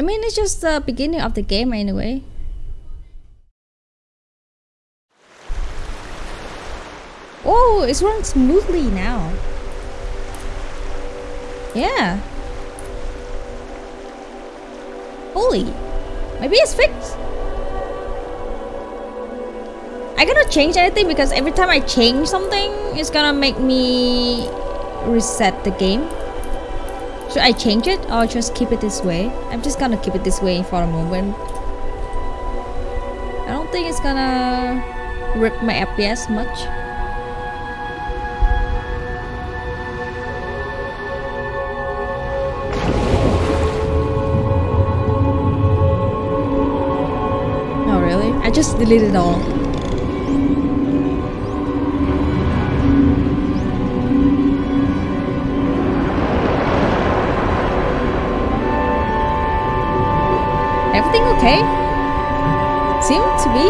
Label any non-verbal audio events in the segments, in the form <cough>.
I mean, it's just the beginning of the game anyway. Oh, it's running smoothly now. Yeah. Holy. Maybe it's fixed. I cannot change anything because every time I change something, it's gonna make me reset the game. Should I change it or just keep it this way? I'm just gonna keep it this way for a moment. I don't think it's gonna rip my FPS much. Oh really? I just deleted it all. Okay? Seem to be.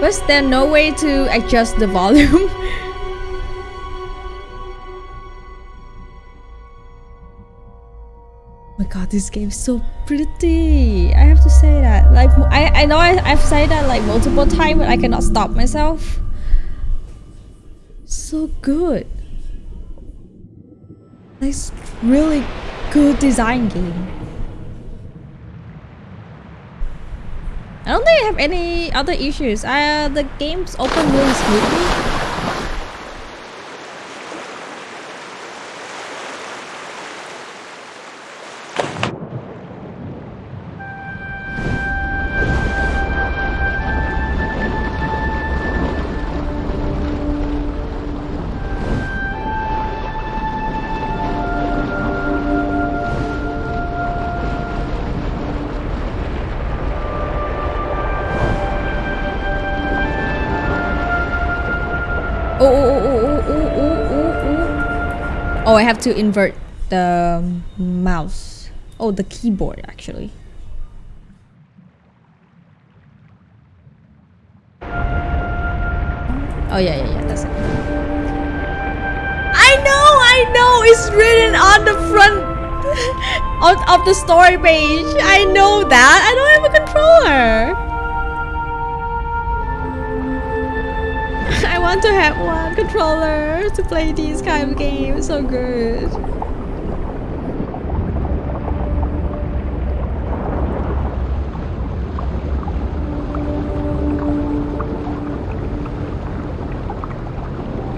Was there no way to adjust the volume? <laughs> Oh my god, this game is so pretty. I have to say that. Like, I, I know I, I've said that like multiple times, but I cannot stop myself. So good. Nice, really good design game. I don't think I have any other issues. Uh, the game's open really smoothly. I have to invert the mouse. Oh, the keyboard actually. Oh yeah, yeah, yeah, that's it. I know, I know, it's written on the front <laughs> of, of the story page. I know that. I don't have a controller. Want to have one controller to play these kind of games. So good.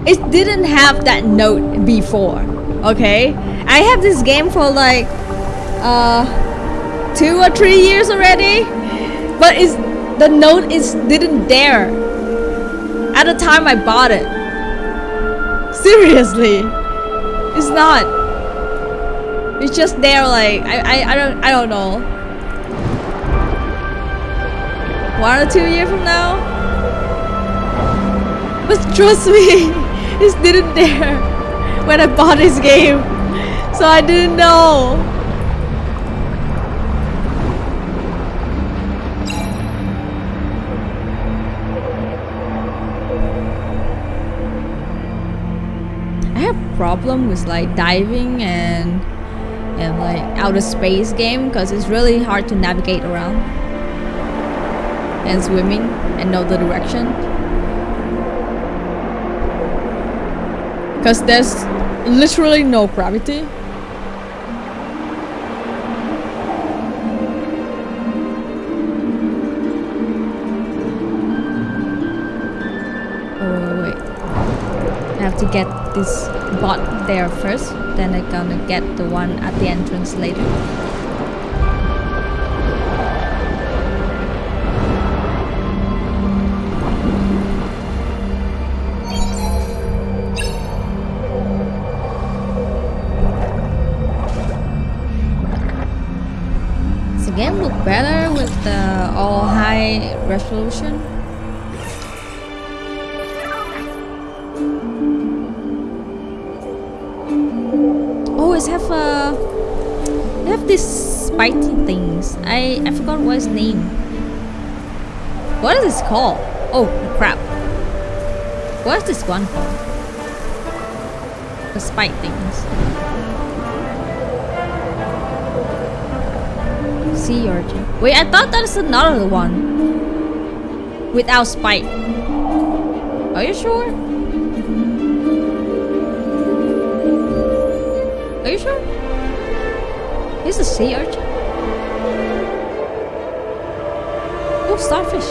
It didn't have that note before. Okay, I have this game for like uh two or three years already, but it's the note is didn't dare at the time I bought it. Seriously. It's not. It's just there like I, I, I don't I don't know. One or two years from now? But trust me, <laughs> it's didn't there <laughs> when I bought this game. So I didn't know. Problem with like diving and and like outer space game because it's really hard to navigate around. And swimming and know the direction. Because there's literally no gravity. Oh wait. I have to get this bot there first then I'm gonna get the one at the entrance later Does the game look better with the all high resolution? Spiky things. I I forgot what its name. What is this called? Oh crap! What is this one called? The spike things. Sea urchin. Wait, I thought that's another one. Without spike. Are you sure? Are you sure? Is a sea urchin? Starfish.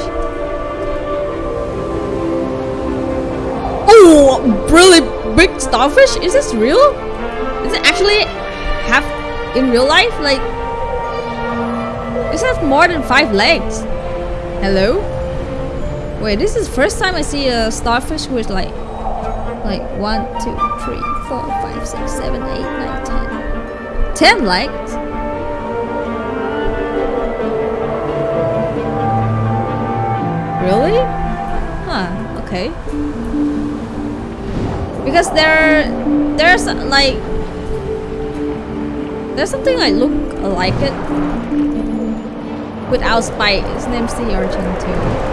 Oh, really big starfish? Is this real? Is it actually have in real life? Like, this has more than five legs. Hello? Wait, this is first time I see a starfish with like, like one, two, three, four, five, six, seven, eight, nine, ten, ten legs. Really? Huh, okay. Because there there's like there's something like look like it without spike. His name's the urchin too.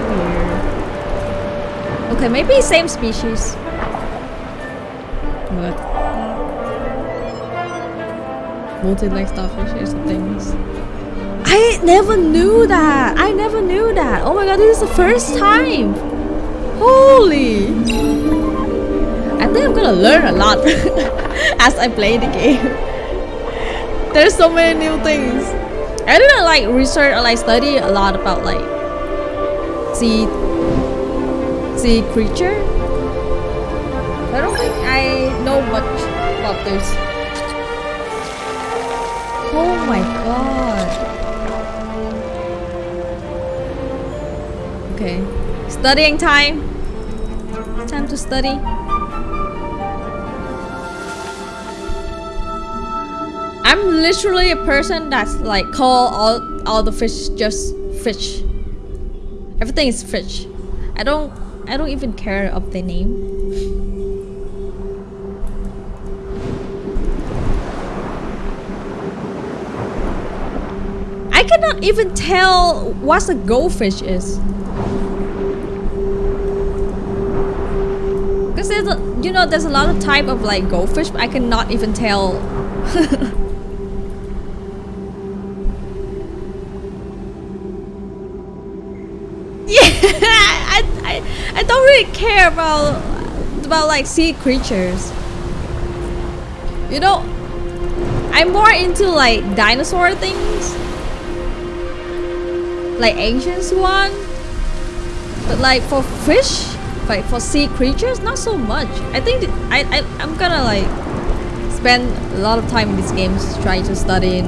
Weird. Okay, maybe same species. What? Uh, Multi-leg starfish is the things. I never knew that. I never knew that. Oh my god, this is the first time. Holy. I think I'm gonna learn a lot <laughs> as I play the game. <laughs> There's so many new things. I didn't like research or like study a lot about like sea sea creature. I don't think I know much about this. Oh my god. Okay. Studying time. Time to study. I'm literally a person that's like call all all the fish just fish. Everything is fish. I don't I don't even care of the name. I cannot even tell what a goldfish is. You know, there's a lot of type of like goldfish, but I cannot even tell. <laughs> yeah, I, I, I don't really care about about like sea creatures. You know, I'm more into like dinosaur things, like ancient one. But like for fish, like for sea creatures, not so much. I think I, I I'm gonna like spend a lot of time in these games trying to study in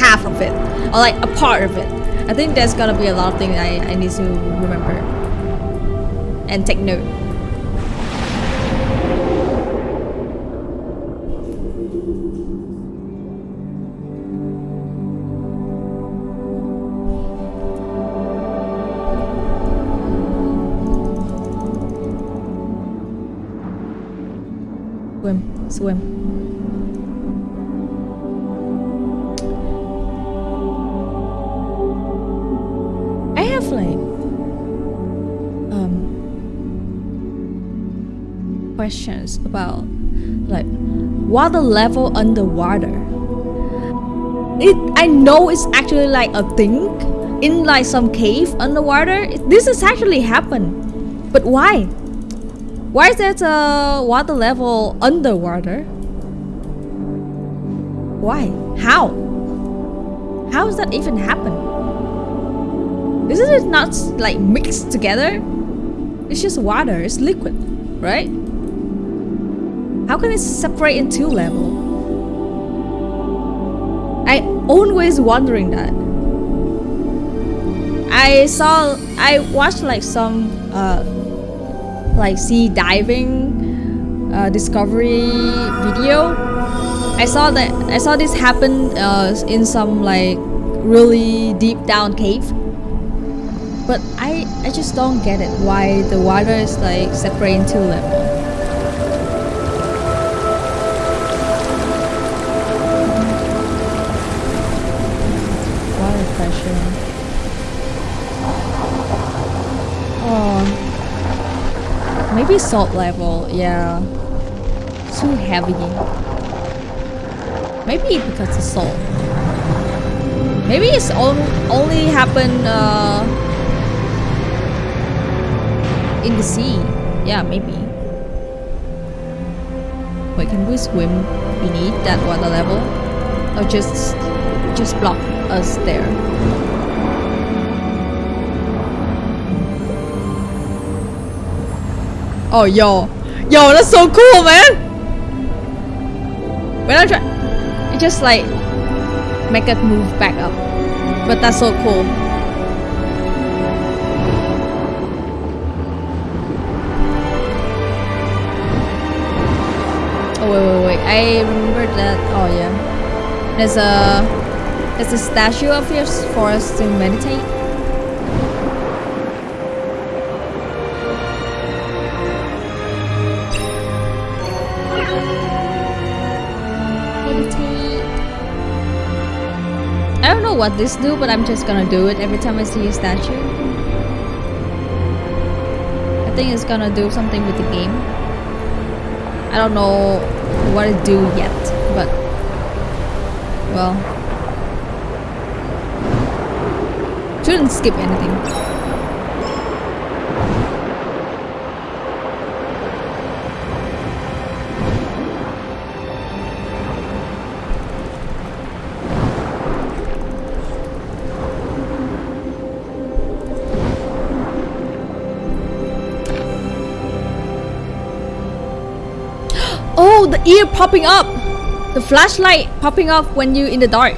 half of it or like a part of it. I think there's gonna be a lot of things I, I need to remember and take note. Swim. I have like um questions about like water level underwater. It I know it's actually like a thing in like some cave underwater. This has actually happened, but why? Why is that uh, water level underwater? Why? How? How does that even happen? Isn't it not like mixed together? It's just water, it's liquid, right? How can it separate in two level? I always wondering that. I saw I watched like some uh like sea diving uh, discovery video. I saw that I saw this happen uh, in some like really deep down cave. But I I just don't get it why the water is like separating two level. Maybe salt level. Yeah. too heavy. Maybe because of salt. Maybe it's on, only happened uh, in the sea. Yeah, maybe. Wait, can we swim beneath that water level? Or just just block us there? Oh, yo. Yo, that's so cool, man! When I try... It just like... Make it move back up. But that's so cool. Oh, wait, wait, wait. I remember that... Oh, yeah. There's a... There's a statue of yours for us to meditate. Know what this do, but I'm just gonna do it every time I see a statue. I think it's gonna do something with the game. I don't know what it do yet, but well, shouldn't skip anything. Ear popping up! The flashlight popping up when you in the dark.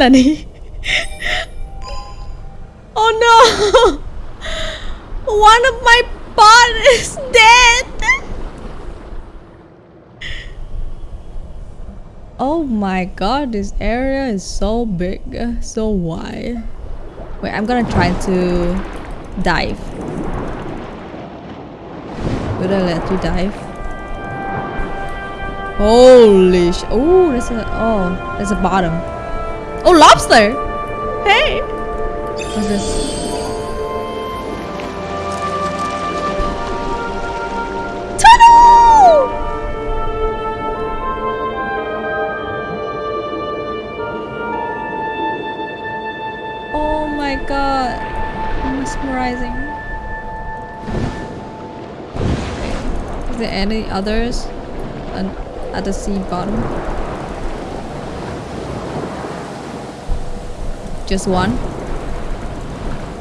Nani? oh no! One of my pot is dead! Oh my god, this area is so big, so wide. Wait, I'm gonna try to dive. Would I let you dive? Holy sh- Oh, there's a- Oh, there's a bottom. Oh, lobster! Hey! What's this? Oh my god. Mesmerizing. Is there any others at the sea bottom? Just one?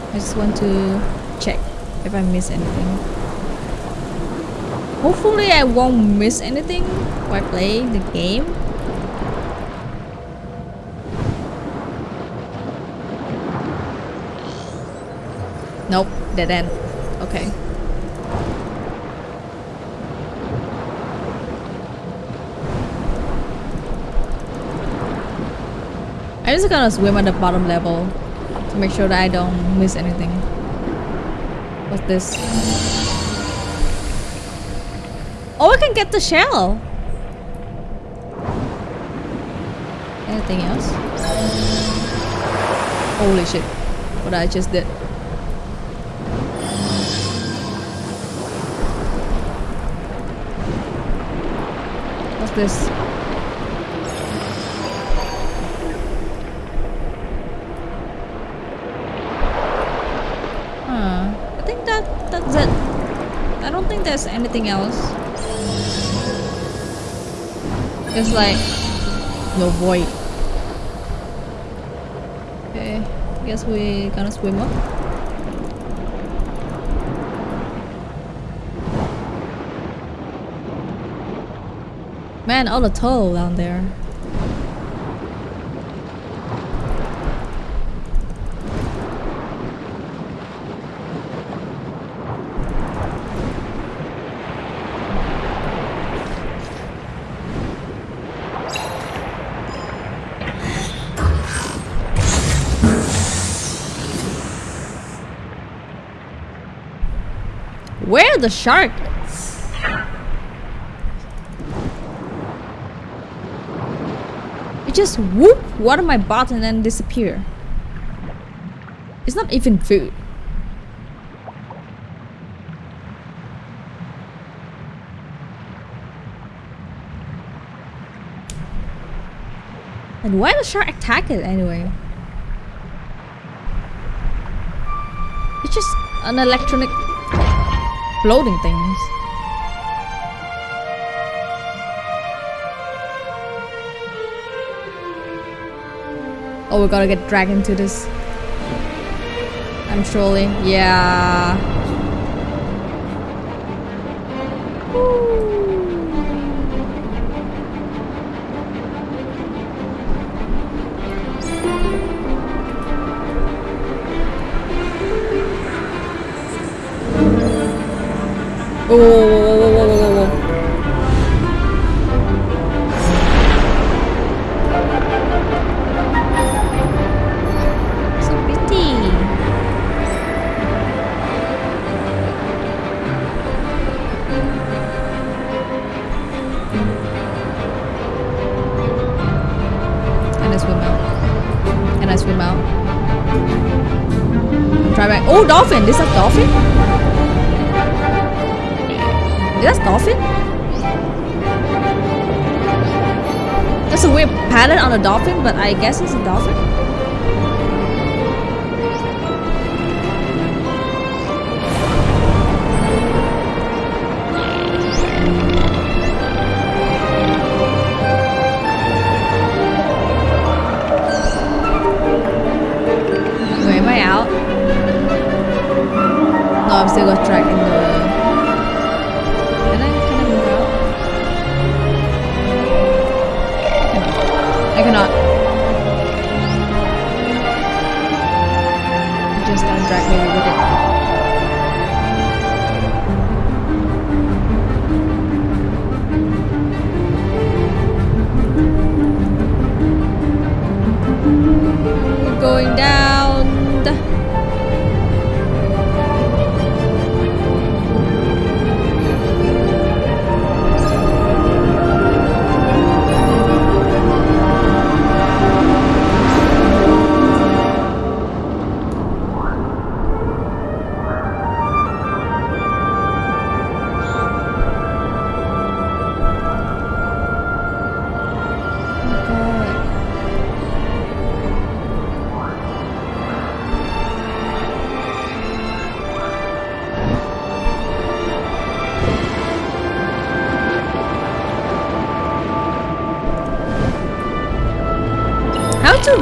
I just want to check if I miss anything. Hopefully I won't miss anything while playing the game. Nope, dead end. Okay. Just gonna swim at the bottom level to make sure that I don't miss anything. What's this? Oh, I can get the shell! Anything else? Holy shit. What I just did. What's this? Huh. I think that that's it. I don't think there's anything else. It's like no void. Okay, guess we gonna swim up. Man, all the turtle down there. The shark? It just whoop water my butt and then disappear. It's not even food. And why the shark attack it anyway? It's just an electronic floating things. Oh, we gotta get dragged into this. I'm surely. Yeah. This is a dolphin? Is that dolphin? That's a weird pattern on a dolphin, but I guess it's a dolphin.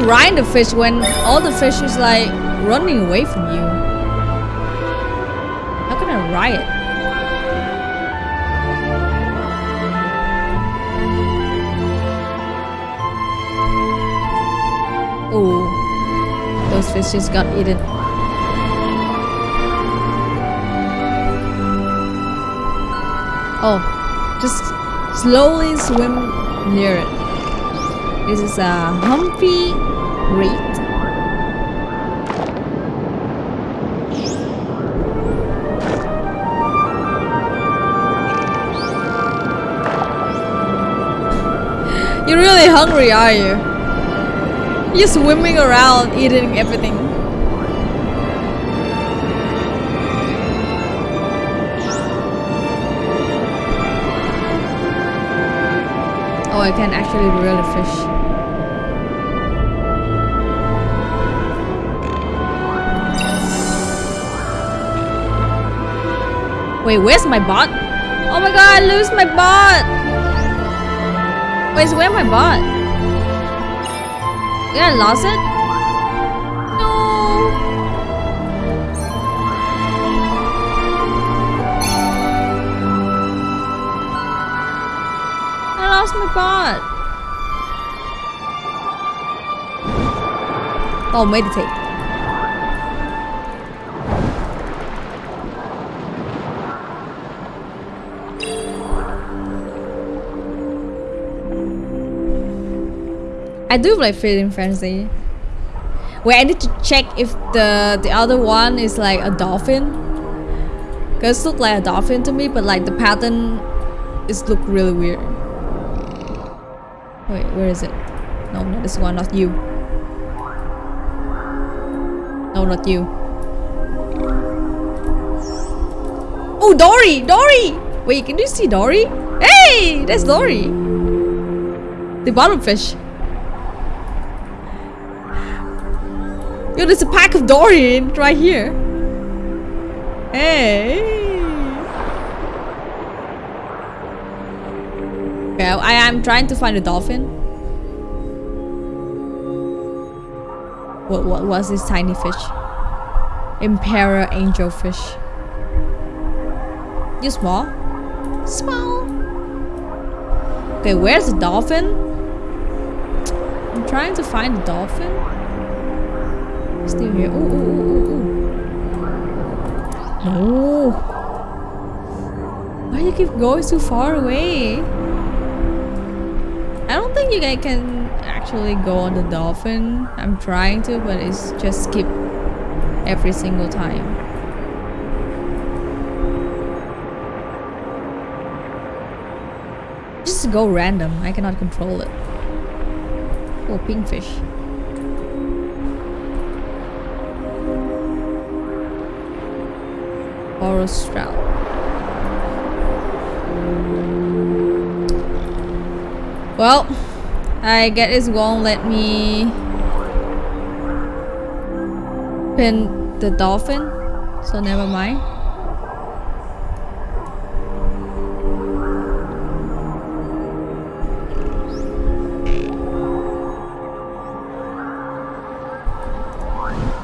Ride the fish when all the fish is like running away from you? How can I ride it? Oh, those fish just got eaten. Oh, just slowly swim near it. This is a Humphrey Reed. You're really hungry, are you? You're swimming around eating everything. Oh, I can actually reel a fish. Wait, where's my bot? Oh my god, I lose my bot! Wait, where's my bot? Did I lost it? No. I lost my bot. Oh, meditate. I do play Feeding Frenzy. Eh. Wait, I need to check if the the other one is like a dolphin. Cause it look like a dolphin to me, but like the pattern is look really weird. Wait, where is it? No, not this one, not you. No, not you. Oh, Dory! Dory! Wait, can you see Dory? Hey! That's Dory! The bottom fish. Yo, there's a pack of Dory right here. Hey! Okay, I am trying to find a dolphin. What, what was this tiny fish? Emperor angelfish. You small? Small. Okay, where's the dolphin? I'm trying to find the dolphin. Still here. Ooh, ooh, ooh, ooh. No. Why do you keep going so far away? I don't think you guys can actually go on the dolphin. I'm trying to, but it's just skip every single time. Just go random. I cannot control it. Oh, pinkfish. Forest Well, I guess it won't let me pin the dolphin, so never mind.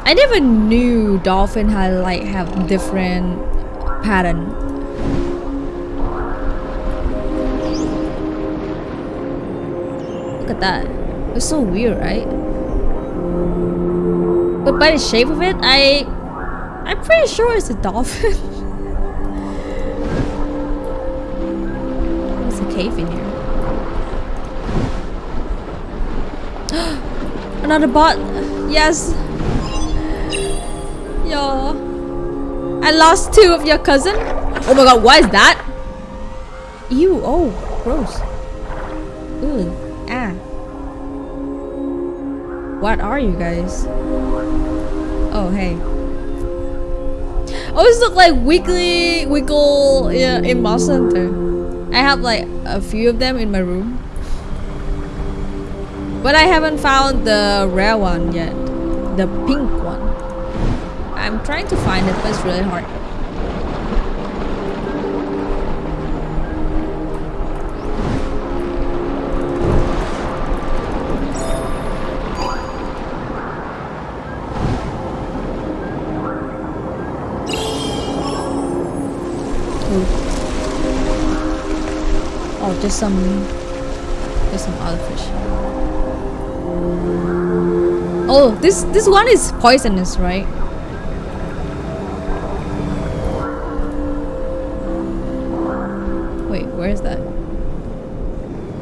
I never knew dolphin had like have different pattern. Look at that. It's so weird, right? But by the shape of it, I I'm pretty sure it's a dolphin. <laughs> There's a cave in here. <gasps> Another bot. Yes. Yo. I lost two of your cousin. Oh my god, what is that? Ew, oh, gross. Ew, ah. What are you guys? Oh, hey. Always look like weekly wiggle yeah, in Monster Hunter. I have like a few of them in my room. But I haven't found the rare one yet. The pink one. I'm trying to find it, but it's really hard. Oh, oh just some, just some other fish. Oh, this this one is poisonous, right?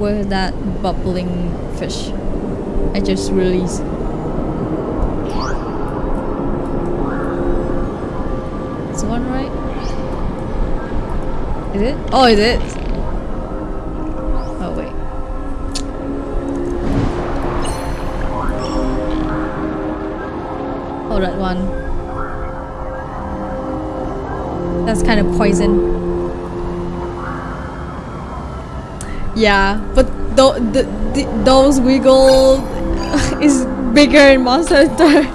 Where that bubbling fish? I just released. Is one right? Is it? Oh, is it? Oh, wait. Oh, that one. That's kind of poison. Yeah, but th the, the, those wiggle <laughs> is bigger in Monster Hunter. <laughs>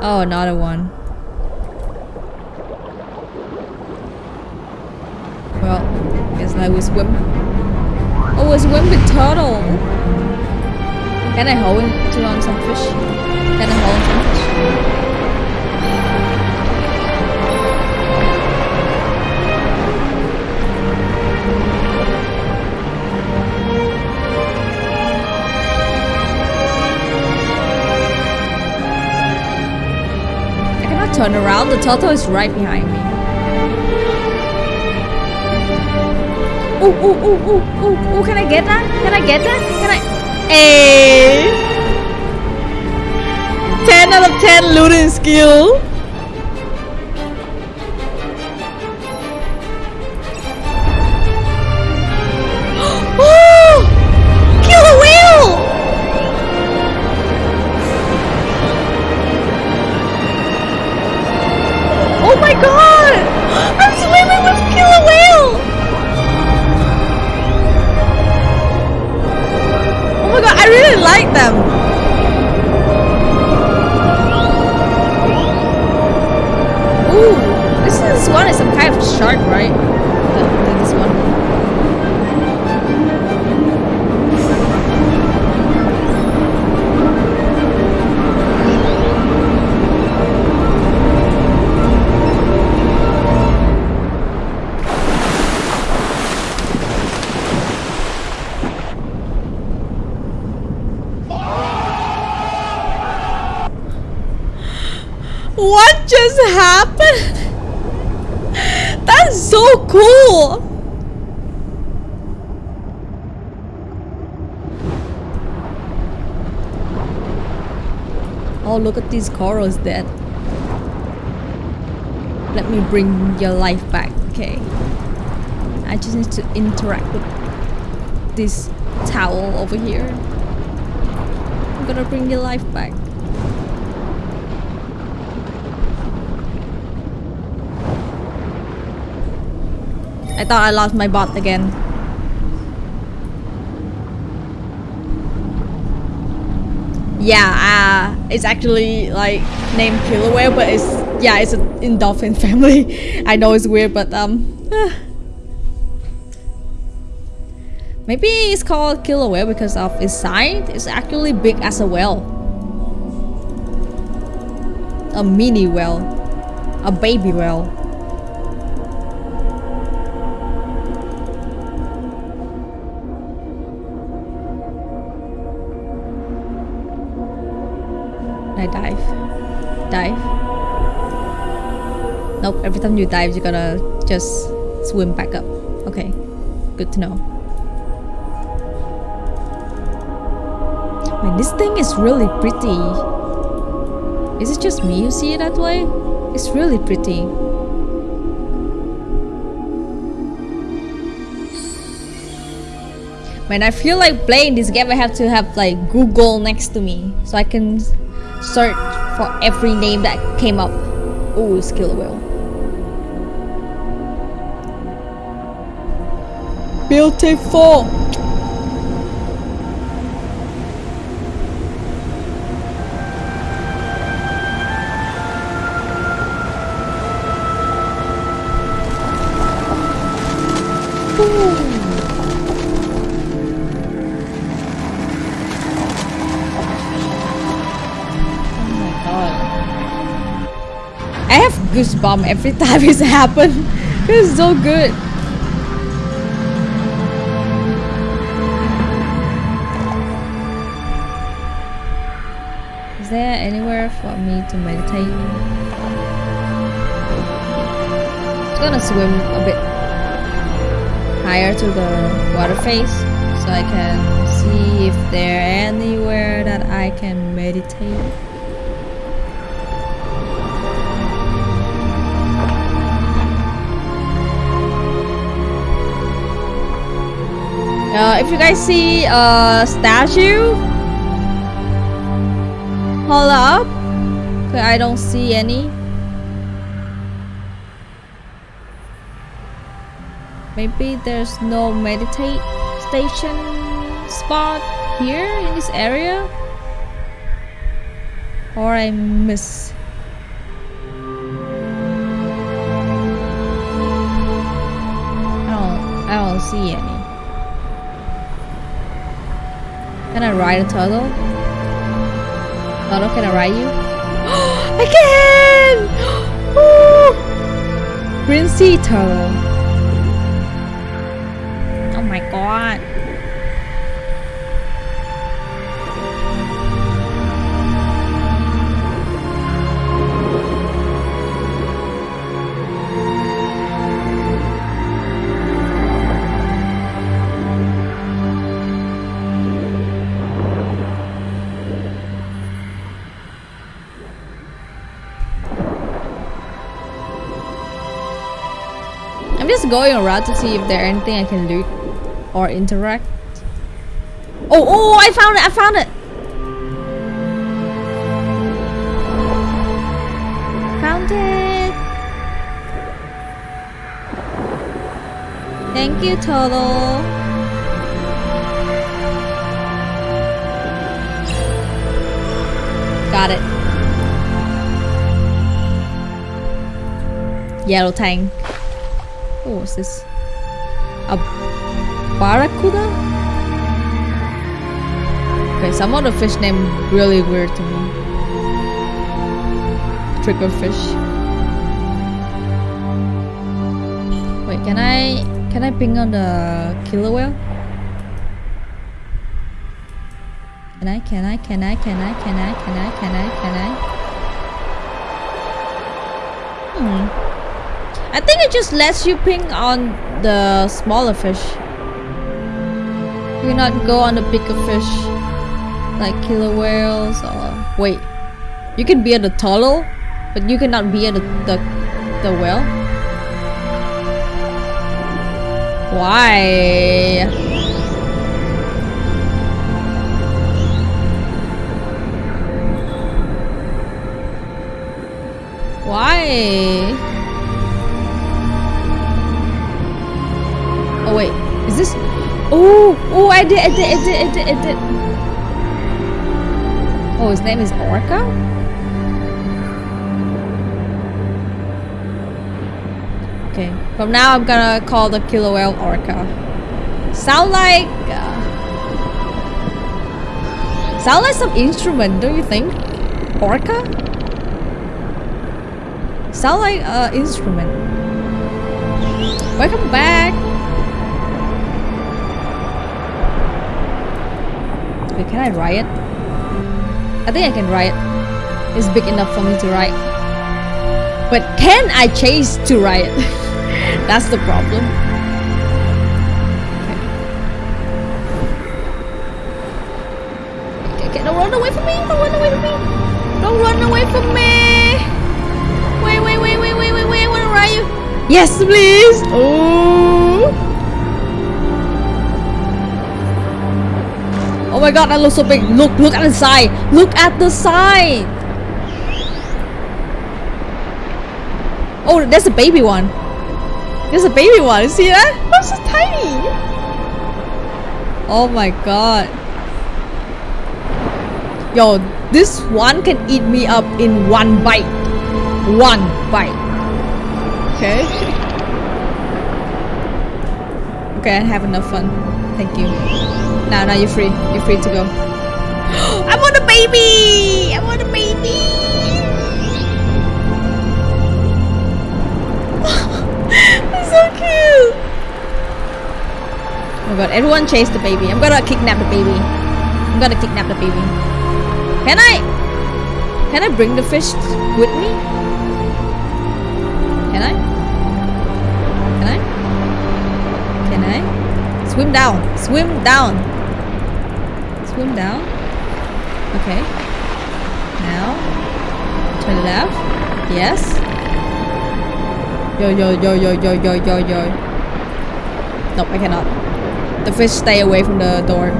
oh, another one. Well, guess now we swim. Oh, we swim with turtle. Can I hold to on some fish? Can I hold on some turn around. The turtle is right behind me. Ooh, ooh, ooh, ooh, ooh, ooh, can I get that? Can I get that? Can I? Hey! 10 out of 10 looting skill. Look at these corals dead. Let me bring your life back, okay? I just need to interact with this towel over here. I'm gonna bring your life back. I thought I lost my bot again. Yeah, uh, it's actually like named killer whale, but it's yeah, it's a, in dolphin <laughs> family. I know it's weird, but um, maybe it's called killer whale because of its size. It's actually big as a whale, a mini whale, a baby whale. Time you dive, you're gonna just swim back up. Okay, good to know. Man, this thing is really pretty. Is it just me who see it that way? It's really pretty. Man, I feel like playing this game I have to have like Google next to me so I can search for every name that came up. Ooh, skill wheel. Beautiful. I have goosebumps every <laughs> time it's happened. It's so good. Is there anywhere for me to meditate? It's gonna swim a bit higher to the water face so I can see if there anywhere that I can meditate. Uh, if you guys see a statue, hold up. I don't see any. Maybe there's no meditate station spot here in this area, or I miss. I don't. I don't see any. Can I ride a turtle? Turtle, can I ride you? I can! Ooh! Green sea turtle. Oh my god. Going around to see if there's anything I can loot or interact. Oh, oh, I found it, I found it. Found it. Thank you, Turtle. Got it. Yellow tank. What's this? A barracuda? Okay, some of the fish name really weird to me. Trigger fish. Wait, can I can I ping on the killer whale? Can I, can I, can I, can I, can I, can I, can I, can I? I think it just lets you ping on the smaller fish. You cannot go on the bigger fish. Like killer whales or... Wait. You can be at the turtle, but you cannot be at the, the, the whale? Why? Why? Oh wait, is this? Oh, oh, I did, I did, I did, I did, I did. Oh, his name is Orca? Okay, from now I'm gonna call the killer whale Orca. Sound like... Uh, sound like some instrument, don't you think? Orca? Sound like an instrument. Welcome back! Wait, can I ride? I think I can ride. It's big enough for me to ride. But can I chase to ride? <laughs> That's the problem. Okay. Okay, don't run away from me! Don't run away from me! Don't run away from me! Wait, wait, wait, wait, wait, wait, wait, where are you? Yes, please. Oh. Oh my god, that looks so big. Look, look at the side. Look at the side. Oh, there's a baby one. There's a baby one. You see that? That's so tiny. Oh my god. Yo, this one can eat me up in one bite. One bite. Okay. Okay, I have enough fun. Thank you. Now, now you're free. You're free to go. <gasps> I want a baby! I want a baby! <laughs> That's so cute! Oh my god, everyone chase the baby. I'm gonna kidnap the baby. I'm gonna kidnap the baby. Can I? Can I bring the fish with me? Can I? Can I? Can I? Swim down. Swim down. Swim down. Okay. Now. Turn left. Yes. Yo, yo, yo, yo, yo, yo, yo, yo. Nope, I cannot. The fish stay away from the door.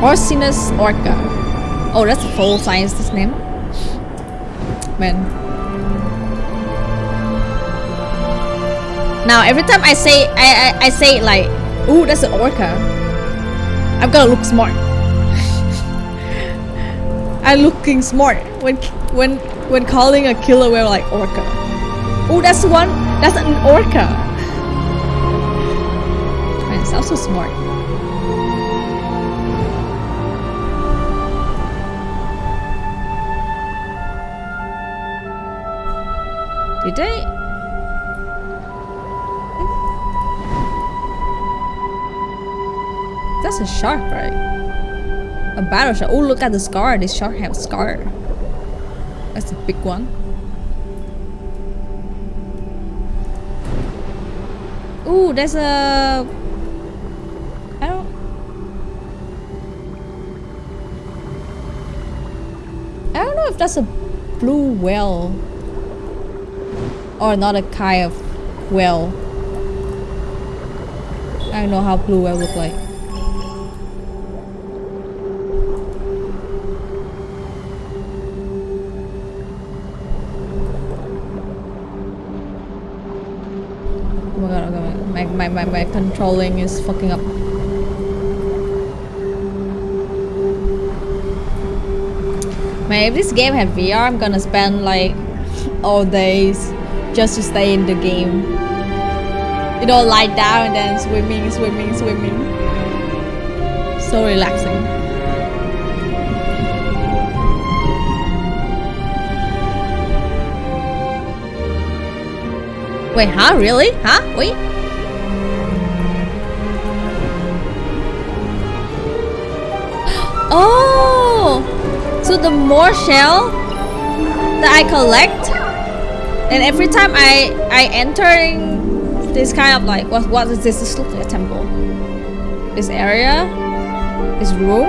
Orcinus orca. Oh, that's a full scientist name. Man. Now every time I say I I, I say like, ooh, that's an orca. I'm gotta look smart. <laughs> I'm looking smart when when when calling a killer whale like orca. Oh, that's one. That's an orca. <laughs> Man, it sounds so smart. Did they? That's a shark, right? A battle shark. Oh, look at the scar. This shark has a scar. That's a big one. Ooh, there's a... I don't... I don't know if that's a blue whale. Or not a kind of whale. I don't know how blue whale look like. My is fucking up. Man, if this game had VR, I'm gonna spend like all days just to stay in the game. You know, lie down and then swimming, swimming, swimming. So relaxing. Wait, huh? Really? Huh? Wait. Oh! So the more shell that I collect, and every time I I enter this kind of like what what is this? This looks like a temple. This area, this room.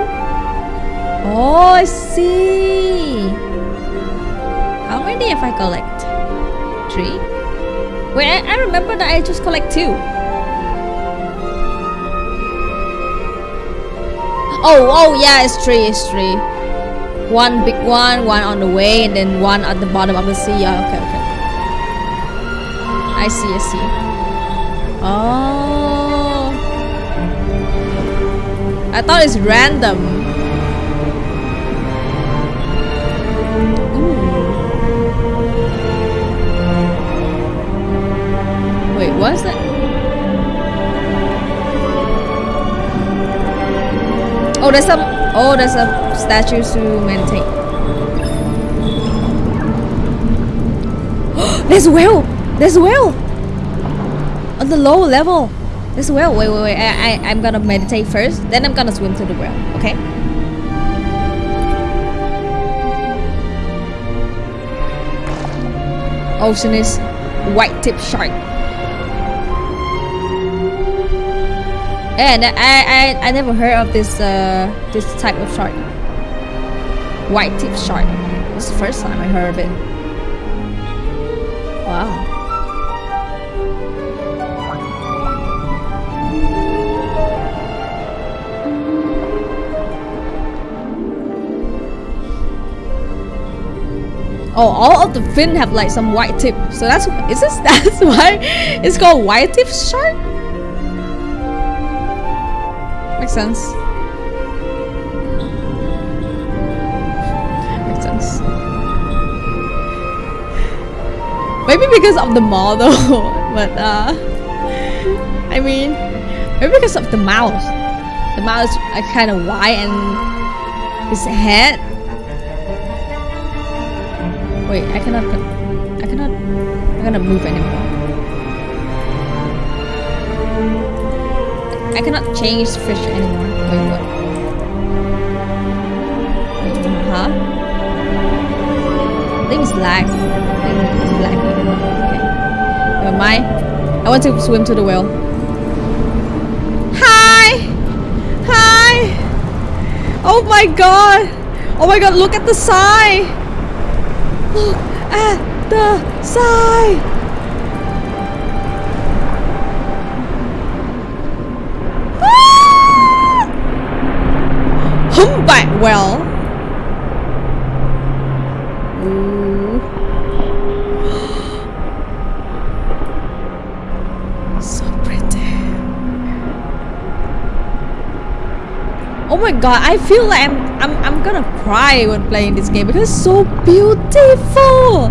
Oh, I see. How many have I collect? Three. Wait, I, I remember that I just collect two. Oh, oh yeah, it's three, it's three. One big one, one on the way, and then one at the bottom of the sea. Yeah, okay, okay. I see, I see. Oh. I thought it's random. Ooh. Wait, what's that? Oh, there's some. Oh, there's a statue to meditate. <gasps> there's a whale. There's a whale. On the low level. There's whale. Wait, wait, wait. I, I, I'm gonna meditate first. Then I'm gonna swim to the whale. Okay. Oceanic white tip shark. And I, I, I never heard of this uh, this type of shark. White tip shark. It's the first time I heard of it. Wow. Oh, all of the fin have like some white tip. So that's is this <laughs> that's why it's called white tip shark? Sense. Makes sense. Maybe because of the model, <laughs> but uh, I mean, maybe because of the mouth. The mouth is kind of wide and his head. Wait, I cannot. I cannot. I cannot move anymore. I cannot change fish anymore. Wait, what? Wait, huh? I think it's lag. I think it's lagging. Okay. Never mind. I want to swim to the whale. Hi! Hi! Oh my god! Oh my god, look at the sign! Look at the sign! Whale. Ooh. so pretty. Oh my god, I feel like I'm I'm I'm gonna cry when playing this game because it's so beautiful.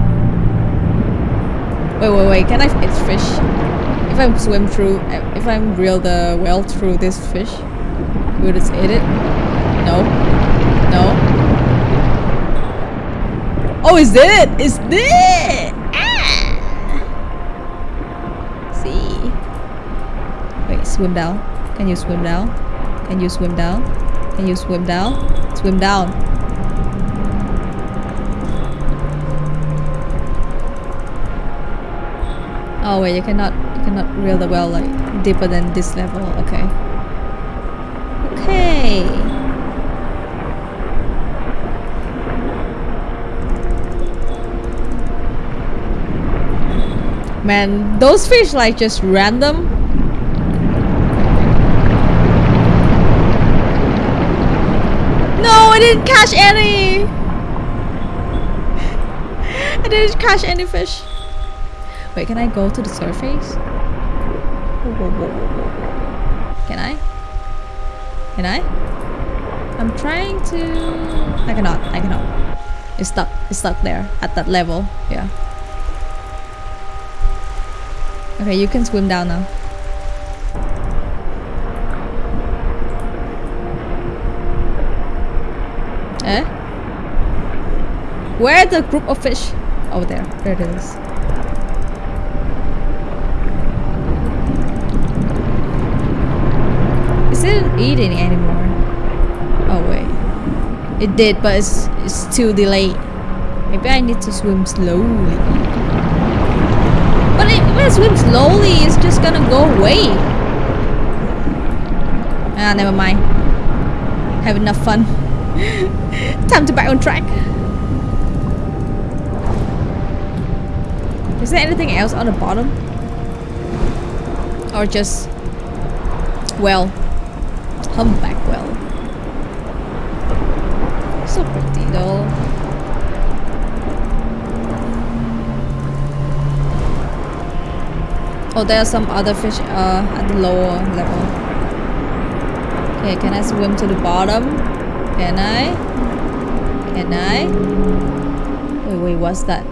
Wait, wait, wait. Can I? It's fish. If I swim through, if I'm reel the whale through this fish, will it eat it? No. No. Oh, is it? Is it? Ah! See. Wait, swim down. Can you swim down? Can you swim down? Can you swim down? Swim down. Oh wait, you cannot you cannot reel the well like deeper than this level. Okay. Okay. Man, those fish like just random. No, I didn't catch any. <laughs> I didn't catch any fish. Wait, can I go to the surface? Can I? Can I? I'm trying to... I cannot, I cannot. It's stuck, it's stuck there at that level, yeah. Okay, you can swim down now. Eh? Where the group of fish? Oh, there. There it is. It didn't eat any anymore. Oh, wait. It did, but it's, it's too delayed. Maybe I need to swim slowly. If I swim slowly, it's just gonna go away. Ah, never mind. Have enough fun. <laughs> Time to back on track. Is there anything else on the bottom? Or just well, humpback whale. So pretty though. Oh, there are some other fish uh, at the lower level. Okay, can I swim to the bottom? Can I? Can I? Wait, wait, what's that?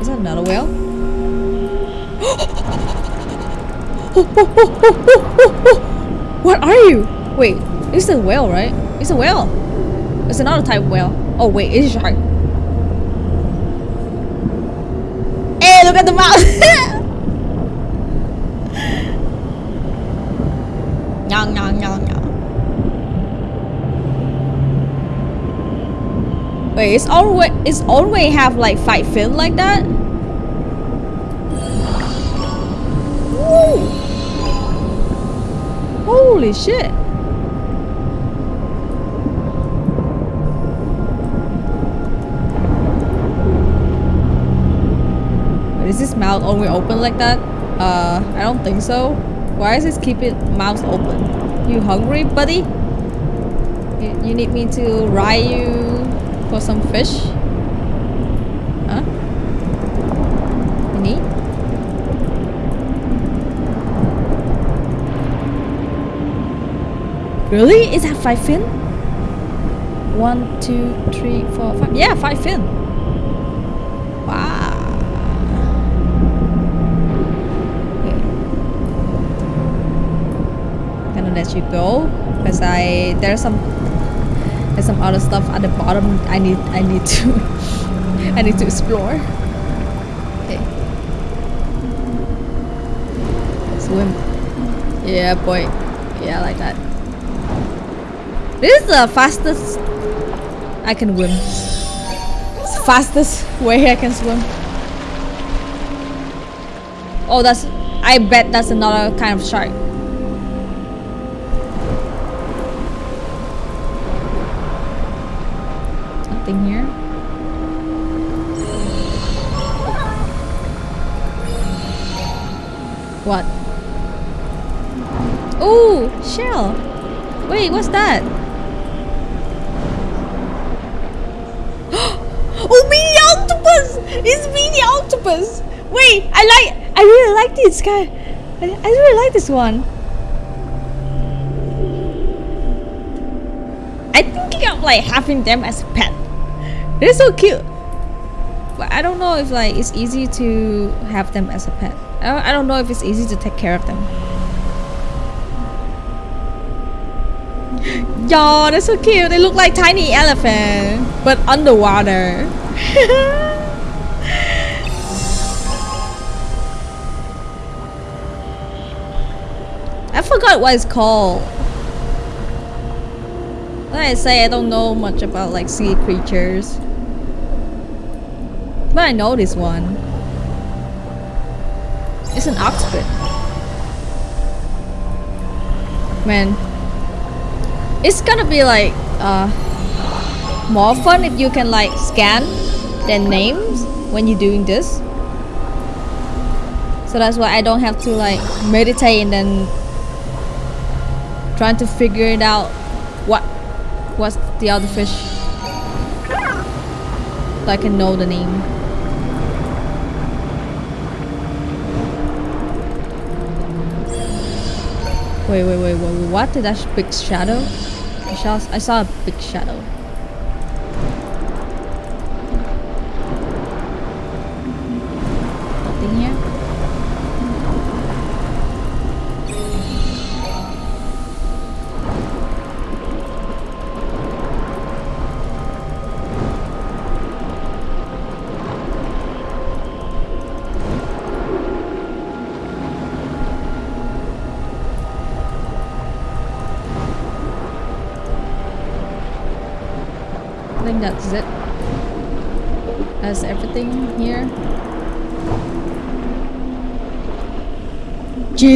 Is that another whale? <gasps> what are you? Wait, it's a whale, right? It's a whale. It's another type of whale. Oh wait, it's a shark. Hey, look at the mouth! <laughs> Nyang, nyang, nyang, nyang. Wait, it's always it's always have like five fin like that? Woo! Holy shit! Is this mouth only open like that? Uh, I don't think so. Why is this keep it mouth open? You hungry, buddy? You, you need me to ride you for some fish? Huh? Any? Really? Is that five fin? One, two, three, four, five. Yeah, five fin. Wow. Okay. Gonna go because I there's some there's some other stuff at the bottom I need I need to <laughs> I need to explore. Okay. Swim. Yeah boy. Yeah like that. This is the fastest I can swim. Fastest way I can swim. Oh that's I bet that's another kind of shark. Shell. Wait, what's that? <gasps> oh, mini octopus! It's mini octopus! Wait, I like, I really like this guy. I, I really like this one. I'm thinking of like having them as a pet. They're so cute. But I don't know if like it's easy to have them as a pet. I don't know if it's easy to take care of them. Yo, they're so cute. They look like tiny elephant, but underwater. <laughs> I forgot what it's called. Like I say, I don't know much about like sea creatures. But I know this one. It's an oxford. Man. It's gonna be like uh more fun if you can like scan their names when you're doing this. So that's why I don't have to like meditate and then trying to figure it out what what's the other fish so I can know the name. Wait, wait, wait, wait, what? Did that big shadow? I saw, I saw a big shadow.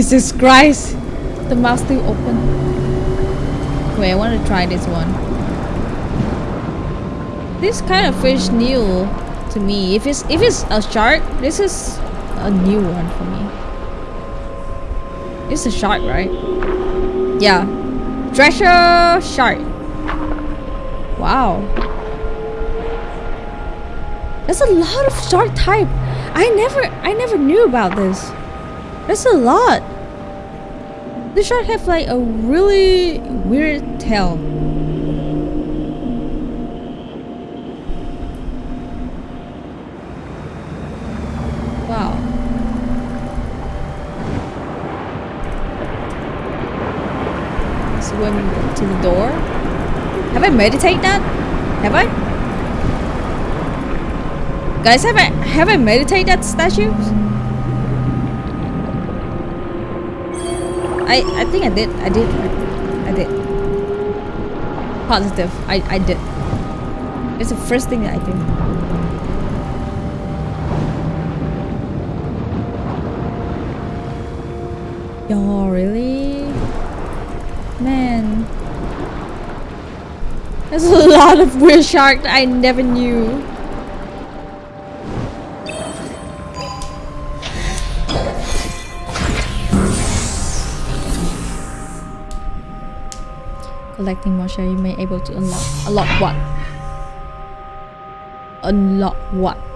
Jesus Christ! The mouth still open. Wait, I want to try this one. This kind of fish new to me. If it's if it's a shark, this is a new one for me. It's a shark, right? Yeah. Thresher shark. Wow. There's a lot of shark type. I never I never knew about this. There's a lot. The shark have like a really weird tail. Wow. Swim to the door. Have I meditated that? Have I? Guys, have I have I meditated that statue? I I think I did. I did. I did. Positive. I I did. It's the first thing that I did. Yo, really? Man. There's a lot of weird shark I never knew. Collecting more share, you may able to unlock unlock what? Unlock what?